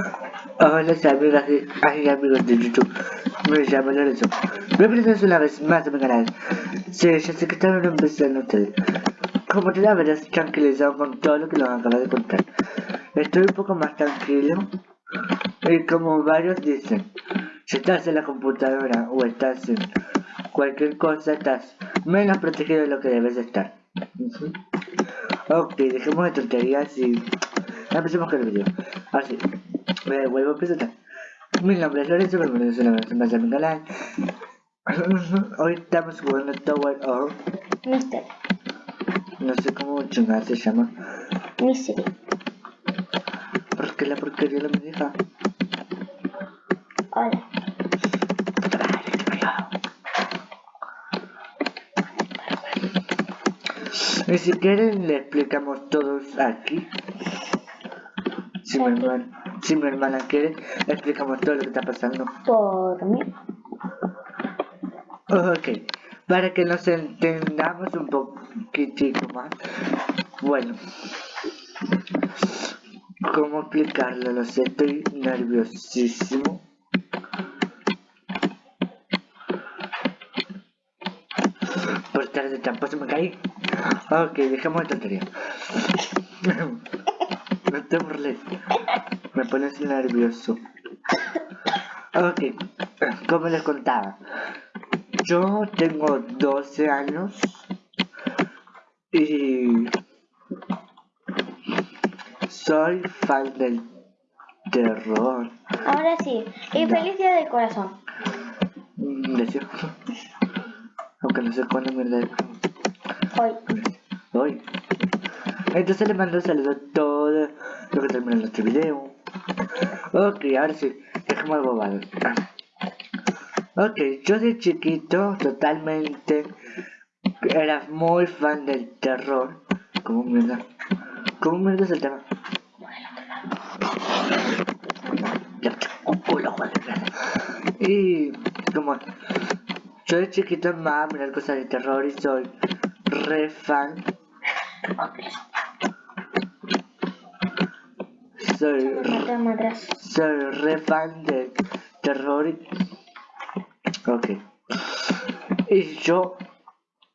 Hola amigas y amigos de YouTube, me llamo Lorenzo. Bienvenidos una vez más a mi canal. Sí, ya sé que están empezando ustedes. Como te la verás tranquilizado con todo lo que nos acaba de contar. Estoy un poco más tranquilo. Y como varios dicen, si estás en la computadora o estás en cualquier cosa, estás menos protegido de lo que debes estar. Ok, dejemos de tonterías y empecemos con el video. Así, me vuelvo a presentar. Mi nombre es Lorenzo, bienvenidos una vez más a mi canal. Hoy estamos jugando Tower of... No sé cómo chingada se llama. Misery. ¿Por qué la porquería no me deja? Hola. Y si quieren le explicamos todos aquí. Si mi, hermana, si mi hermana quiere, le explicamos todo lo que está pasando. Por mí. Ok, para que nos entendamos un poquitico más. Bueno, ¿cómo explicarlo? Lo sé, estoy nerviosísimo. Por estar de tramposo me caí. Ok, dejemos de tontería. no te burles. Me pones nervioso. Ok, como les contaba. Yo tengo 12 años y soy fan del terror. Ahora sí. Y Da. feliz día del corazón. Mm, Deseo. Aunque no sé cuándo mierda es. Hoy. Hoy. Entonces le mando un saludo a todos los que terminan nuestro video. Ok, ahora sí, dejemos de bobado. Ok, yo de chiquito totalmente era muy fan del terror. ¿Cómo mierda? ¿Cómo mierda es el tema? Ya, joder. Y como yo de chiquito amaba mirar cosas de terror y soy re fan. Soy, soy re fan de terror y... Ok. Y yo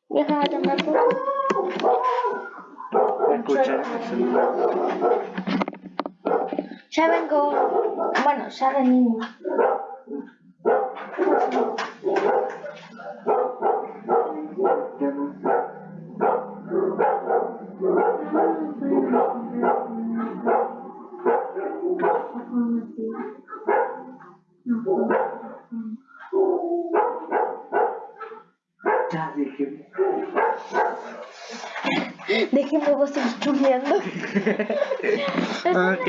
Déjame tomar tu. escuchar. Ya vengo. Bueno, ya venimos. Ya dije. Déjenme vos seguir chumeando. Ok.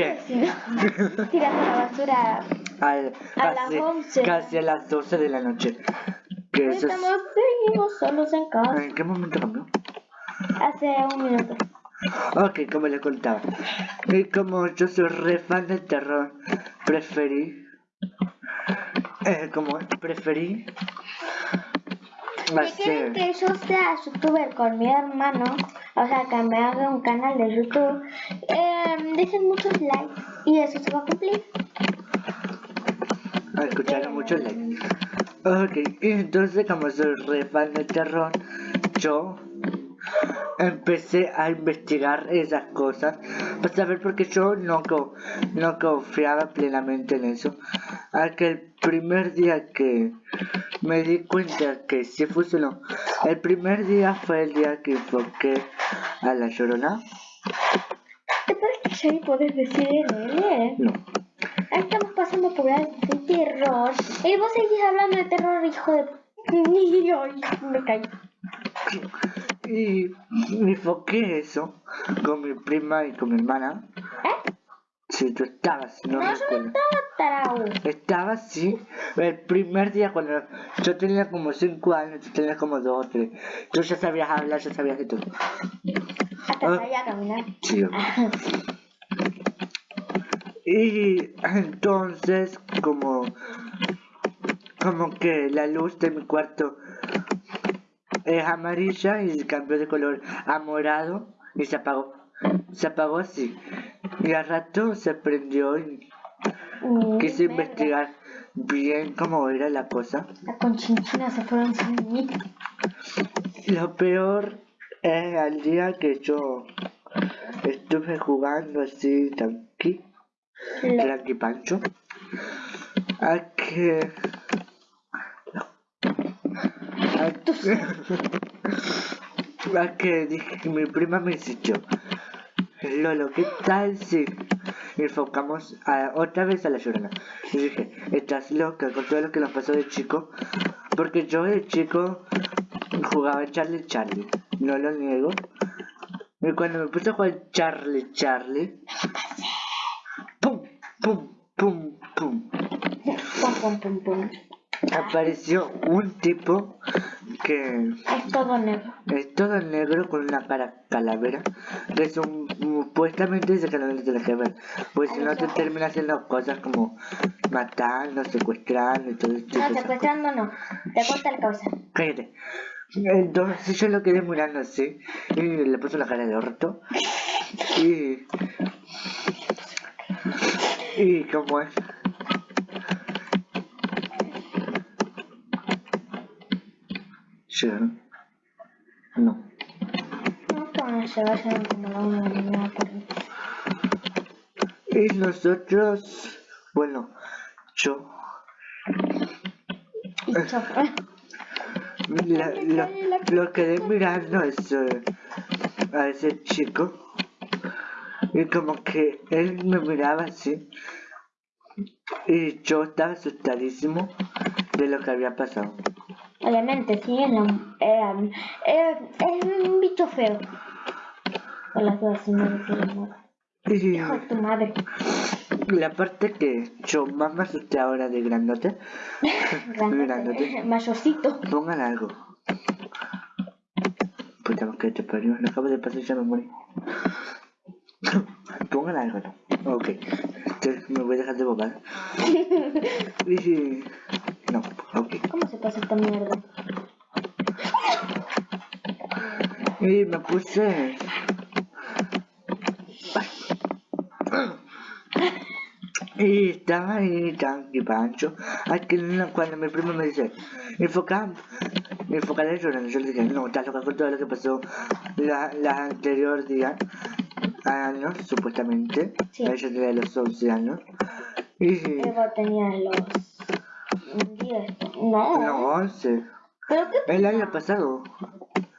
Tirando la basura. Al- A las casi, 11. casi a las 12 de la noche. Que eso es- Estamos seguimos solos en casa. ¿En qué momento cambió? Hace un minuto. Ok, como les contaba. Y como yo soy re fan del terror, preferí. Eh, como preferí. Si quieren Hacer. que yo sea youtuber con mi hermano, o sea, que me haga un canal de YouTube, eh, dejen muchos likes y eso se va a cumplir. a escuchar mucho like. Ok, y entonces como soy re fan del terror, yo empecé a investigar esas cosas para saber porque yo no, co- no confiaba plenamente en eso. A que el primer día que me di cuenta que sí funcionó, el primer día fue el día que enfoqué a la llorona. ¿Te parece que ya ni podés decir eh? No. Estamos pasando por de terror. Y vos seguís hablando de terror, hijo de... Ay, me caí. Y me enfoqué eso con mi prima y con mi hermana. ¿Eh? Si tú estabas, no, No, yo no estaba. Estaba así, el primer día cuando yo tenía como 5 años, tú tenías como 2 o 3. Tú ya sabías hablar, ya sabías de todo. Hasta Ah. sabía caminar. Sí. Y entonces como como que la luz de mi cuarto es amarilla y cambió de color a morado y se apagó. Se apagó así. Y al rato se prendió y quise investigar bien cómo era la cosa. La conchinchina se fueron sin mí. Lo peor es al día que yo estuve jugando así tranqui, tranqui pancho, a que... Que, dije que mi prima me insistió. Lolo, ¿qué tal si enfocamos a- otra vez a la llorona? Y dije, estás loca con todo lo que nos pasó de chico. Porque yo de chico jugaba Charlie Charlie, no lo niego. Y cuando me puse a jugar Charlie Charlie. ¡pum! ¡pum! ¡pum! Pum, pum, pum, pum. Apareció un tipo que Es todo negro. es todo negro con una cara calavera. Que es un, supuestamente dice que no lo tienes que ver. Pues si no te termina haciendo cosas como matando, secuestrando y todo esto. No, secuestrando no. Te corta la cabeza. Cállate. Entonces yo lo quedé mirando así y le puso la cara de orto. Y. Y como es. ¿Llegaron? No. No te van a llevar ya como la una de la mañana por ahí. Y nosotros. Bueno, yo. Y yo, La, lo, quedé mirando a ese, a ese chico y como que él me miraba así y yo estaba asustadísimo de lo que había pasado. Obviamente, sí, es un bicho feo. Con las dudas, si no Hijo de tu madre. la parte que yo más me asusté ahora de grandote, Grandote, Grandote. Mayorcito. pongan algo. Puta que te parió, lo acabo de pasar y ya me morí. Pongan algo, ¿no? Ok, Entonces me voy a dejar de bobar. Y... Ok. ¿Cómo se pasa esta mierda? Y me puse... Y estaba ahí pancho. Ay, que no- cuando mi primo me dice, enfoca, enfoca la llorando. Yo le dije, no, estás loca con todo lo que pasó la, la anterior día, años, supuestamente. Sí. Ella tenía los 11 años. Y... Ego tenía los 10. No. No, 11. ¿Pero qué? El año pasado.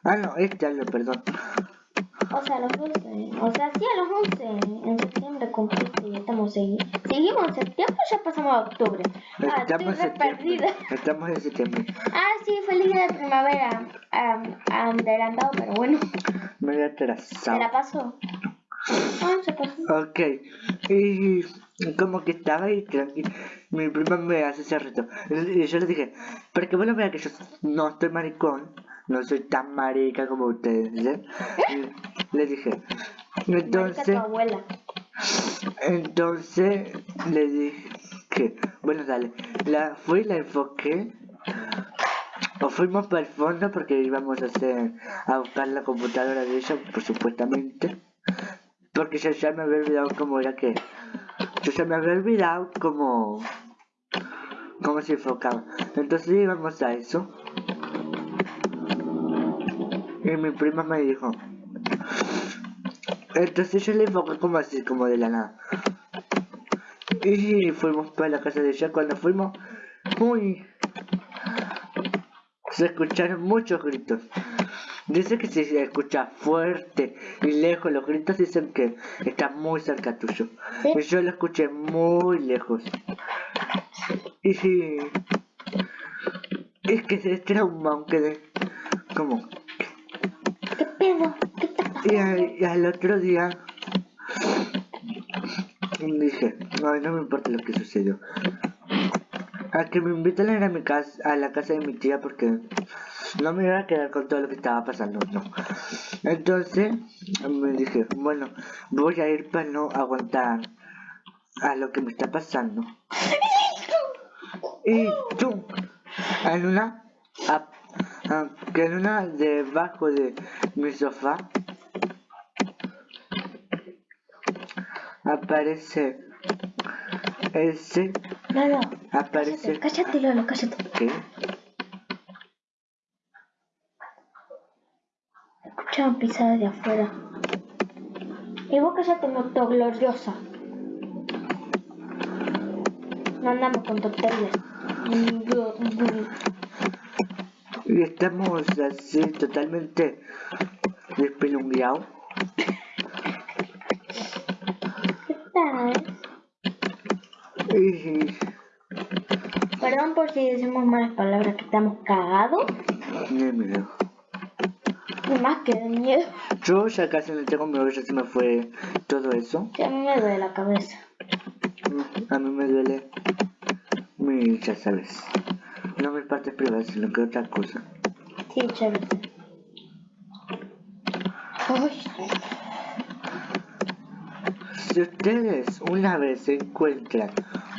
Ah, no, este año, perdón. O sea, los 12. O sea, sí, a los 11. En septiembre cumpliste y estamos. Seguimos en septiembre o ya pasamos a octubre. Ah, estoy Estamos septiembre. perdida. Estamos en septiembre. Ah, sí, feliz día de primavera. ah, adelantado, pero bueno. Me voy a ¿Se atrasar. la pasó? Ah, se pasó. Ok. Y como que estaba ahí tranquilo. Mi prima me hace ese reto. Y yo le dije, pero que bueno vea que yo no estoy maricón. No soy tan marica como ustedes. le dije. Entonces, tu abuela. entonces le dije, bueno dale. La fui, la enfoqué. O fuimos para el fondo porque íbamos a hacer a buscar la computadora de ella, por supuestamente. Porque yo ya me había olvidado cómo era que. Yo ya me había olvidado cómo. cómo se enfocaba. Entonces íbamos a eso. Y mi prima me dijo. Entonces yo le enfoqué como así, como de la nada. Y fuimos para la casa de ella. Cuando fuimos, uy, se escucharon muchos gritos. Dice que si se escucha fuerte y lejos, los gritos dicen que está muy cerca tuyo. Sí. Y yo lo escuché muy lejos. Y es que se trauma, aunque de como ¿Qué pedo? ¿Qué te y al, y al otro día dije, ay, no me importa lo que sucedió. A que me invitan a ir a mi casa, a la casa de mi tía porque no me iba a quedar con todo lo que estaba pasando, no. Entonces me dije, bueno, voy a ir para no aguantar a lo que me está pasando. Y tú, en una, que en una debajo de mi sofá aparece ese Lolo, aparece... cállate, cállate, Lolo, cállate. ¿Qué? Escuchaban pisadas de afuera. Y vos cállate, moto gloriosa. No andamos con tonterías. Y estamos así totalmente despelungueados. ¿Qué tal? Y... Perdón por si decimos malas palabras que estamos cagados. Y más que de miedo. Yo ya casi no tengo miedo, ya se me fue todo eso. Que a mí me duele la cabeza. A mí me duele mi, ya sabes, no mis partes privadas, sino que otra cosa. Sí, chévere. Si ustedes una vez encuentran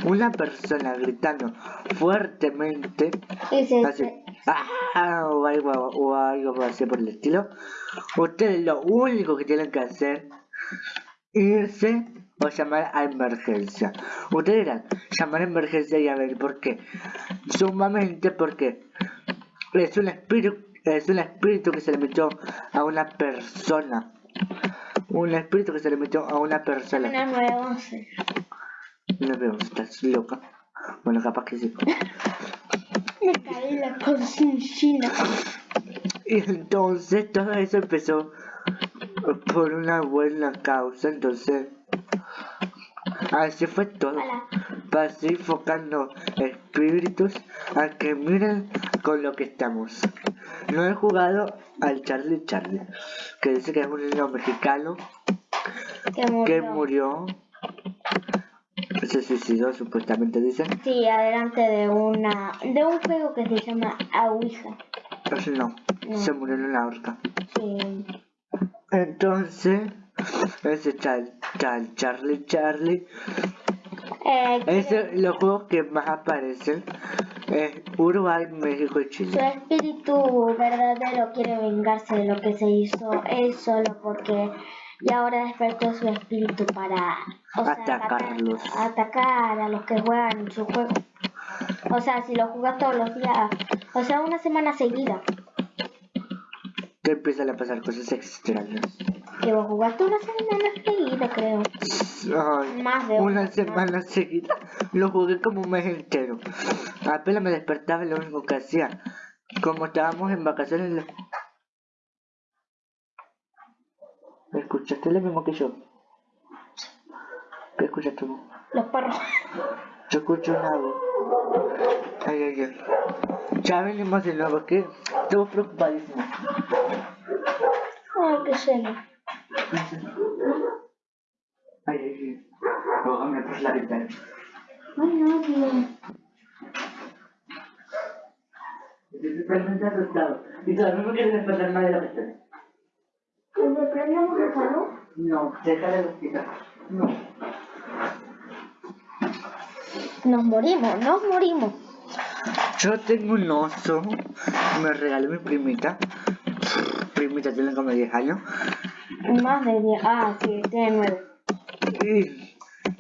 una persona gritando fuertemente, y se, así, ¡ah! o algo, o algo así por el estilo, ustedes lo único que tienen que hacer irse o llamar a emergencia. Ustedes dirán, llamar a emergencia y a ver por qué. Sumamente porque es un espíritu, es un espíritu que se le metió a una persona. Un espíritu que se le metió a una persona. Una 911. No veo, estás loca. Bueno, capaz que sí. Me caí la conciencia. Y entonces todo eso empezó por una buena causa, entonces así fue todo. Hola. Pacificando espíritus a que miren con lo que estamos. No he jugado al Charlie Charlie, que dice que es un niño mexicano Que murió. que murió, se suicidó supuestamente dicen. Sí, adelante de una de un juego que se llama Ouija. No, No. se murió en una horca. Sí. Entonces, ese Char, Char- Charlie Charlie, Eh, es los juegos que más aparecen es Uruguay, México y su Chile. espíritu verdadero quiere vengarse de lo que se hizo él solo porque y ahora despertó su espíritu para o sea, Atacarlos. atacar a los que juegan su juego. O sea, si lo jugas todos los días, o sea, una semana seguida, Te empiezan a pasar cosas extrañas. que vos jugaste una semana seguida, creo. Ay, Más de una una semana seguida lo jugué como un mes entero. Apenas me despertaba lo único que hacía. Como estábamos en vacaciones. Lo- ¿Escuchaste lo mismo que yo? ¿Qué escuchaste vos? Los perros. Yo escucho una voz. Ay, ay, ay. Ya venimos de nuevo, que estamos preocupadísimos. Ay, qué serio. Ay, ay, ay. Cógame por la ventana. Ay, no, tío. Estoy totalmente asustado. Y todavía no quiero despertar más de la ventana. ¿Le prendemos el salón? No, déjale los quitar. No. Nos morimos, nos morimos. Yo tengo un oso. Me regaló mi primita. Primita tiene como 10 años. Más de 10. Ah, sí, tiene 9.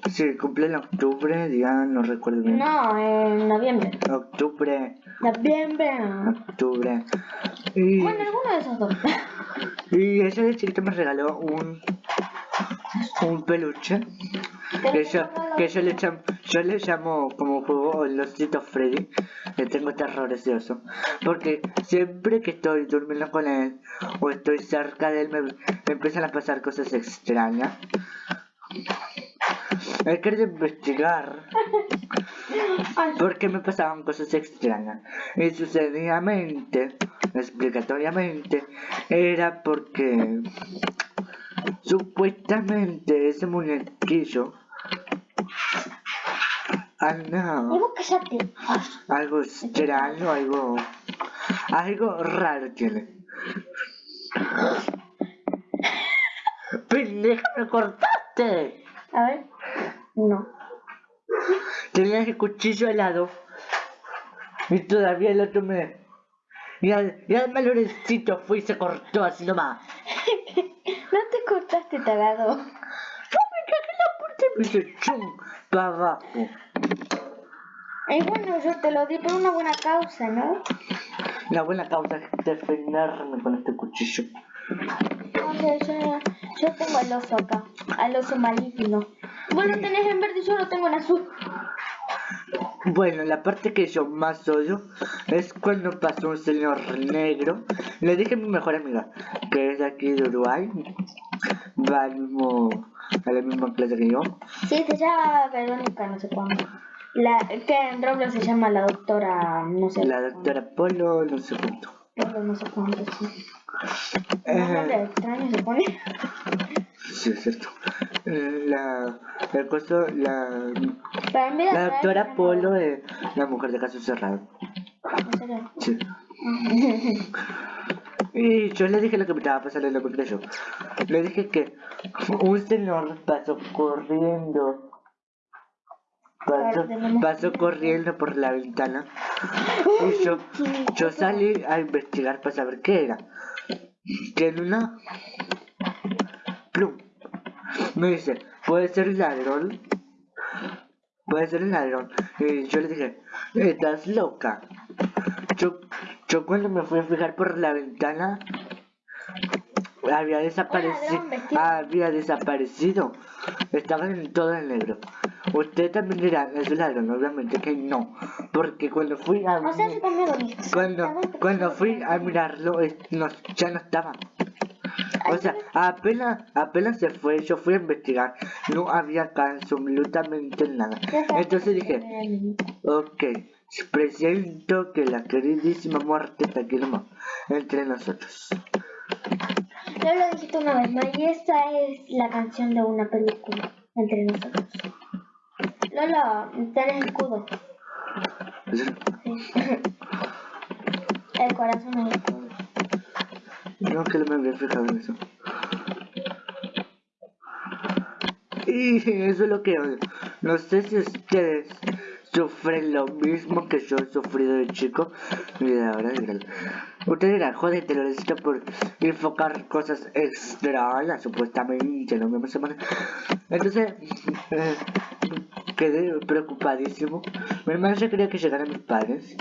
Y se cumple en octubre, día no recuerdo bien. No, en noviembre. Octubre, Noviembre. octubre. Y, Bueno, alguno de esos dos. Y ella de chiquita me regaló un un peluche. Que yo, que yo le llamo, yo le llamo como juego el osito Freddy, le tengo terror ese oso, porque siempre que estoy durmiendo con él o estoy cerca de él me, me empiezan a pasar cosas extrañas. He querido investigar Ay, por qué me pasaban cosas extrañas. Y sucedidamente, explicatoriamente, era porque supuestamente ese muñequillo. Ay, Algo extraño, algo. Algo raro tiene. ¡Pendeja, me cortaste! A ver. No. Tenías el cuchillo al lado. Y todavía el otro me. Y, al, y Lorencito fue y se cortó así nomás. No te cortaste, tarado. Yo me cagué la puerta y me chum. para abajo. Y bueno, yo te lo di por una buena causa, ¿no? La buena causa es defenderme con este cuchillo. O sea, yo, yo tengo al oso acá, al oso maligno. Vos lo tenés en verde y yo lo tengo en azul. Bueno, la parte que yo más odio es cuando pasó un señor negro. Le dije a mi mejor amiga, que es de aquí de Uruguay, va al mismo, a la misma clase que yo. Sí, se llama Verónica, no sé cuándo. La, que en Roblox se llama la doctora, no sé. La doctora Polo, no sé cuánto. Polo, no sé cuánto, sí. Eh, nombre extraño se pone. sí, es cierto. La, el costo, la, en la doctora Polo es la mujer de caso cerrado. ¿En? Sí. Y yo le dije lo que me estaba pasando y no me creyó. Le dije que un señor pasó corriendo. Pasó, pasó corriendo por la ventana. Y yo, yo salí a investigar para saber qué era. Que en una... Plum. Me dice, ¿puede ser ladrón? Puede ser ladrón. Y yo le dije, ¿estás loca? Yo, yo cuando me fui a fijar por la ventana, había desaparecido. Había desaparecido. Estaban en todo el negro. Usted también dirá, es ladrón, obviamente que no. Porque cuando fui a O sea, cuando, cuando fui a mirarlo, no, ya no estaba. O sea, apenas, apenas se fue, yo fui a investigar, no había absolutamente nada. Entonces dije, ok, presiento que la queridísima muerte está aquí nomás, entre nosotros. Ya lo dijiste una vez más y esta es la canción de una película entre nosotros. Lola, tenés escudo. Sí. El corazón es escudo. No que me había fijado en eso. Y eso es lo que odio. No sé si ustedes sufren lo mismo que yo he sufrido de chico de ahora. Ustedes dirán, joder, te lo necesito por enfocar cosas extrañas, supuestamente, no me semana. Entonces, eh, quedé preocupadísimo. Mi hermano ya quería que llegaran mis padres.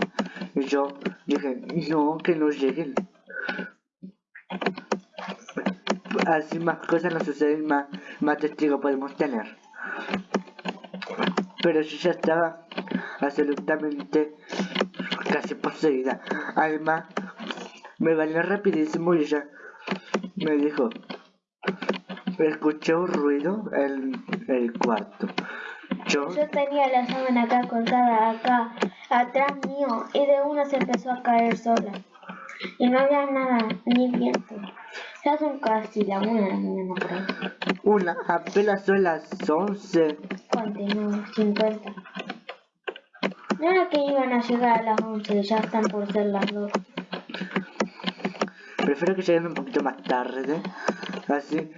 Y yo dije, no, que no lleguen. Así más cosas nos suceden, más, más testigos podemos tener. Pero yo ya estaba absolutamente casi poseída. Además, me bañé rapidísimo y ella me dijo, escuché un ruido en el cuarto. Yo, tenía la sábana acá colgada acá, atrás mío, y de una se empezó a caer sola. Y no había nada, ni viento. Ya son casi la una ahí. una, apenas son las 11. Continúo, 50. No era que iban a llegar a las 11, ya están por ser las 2. Prefiero que lleguen un poquito más tarde. Así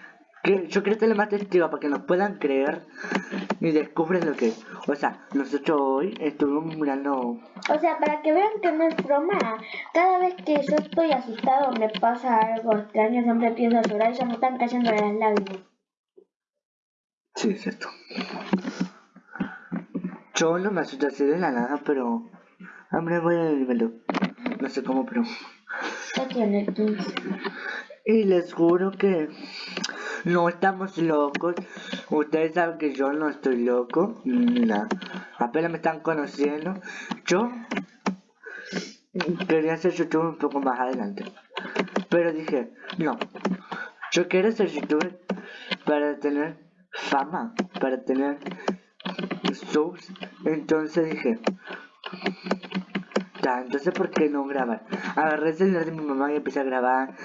que yo quiero tener más testigos para que nos puedan creer y descubren lo que es. O sea, nosotros hoy estuvimos mirando. O sea, para que vean que no es broma, cada vez que yo estoy asustado me pasa algo extraño, siempre empiezo a llorar y ya me están cayendo las lágrimas. Sí, es cierto. Yo no me asusto así de la nada, pero. Hombre, voy a dímelo. No sé cómo, pero. Ya tiene 15. Y les juro que no estamos locos. Ustedes saben que yo no estoy loco. Nada. Apenas me están conociendo. Yo quería ser youtuber un poco más adelante. Pero dije, no. Yo quiero ser youtuber para tener fama, para tener subs. Entonces dije, "Ta, entonces ¿por qué no grabar? Agarré el celular de mi mamá y empecé a grabar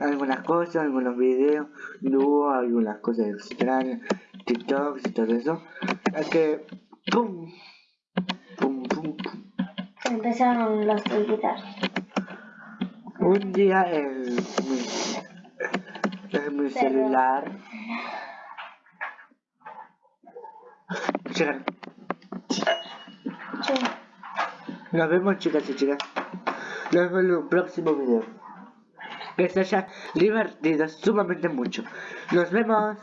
algunas cosas, algunos videos, dúo, algunas cosas extrañas, TikToks y todo eso. Es que, pum, pum, pum, pum. Empezaron los guitarras. Un día en mi, en mi celular llegaron. Nos vemos chicas y chicas. Nos vemos en un próximo video. Que se haya divertido sumamente mucho. Nos vemos.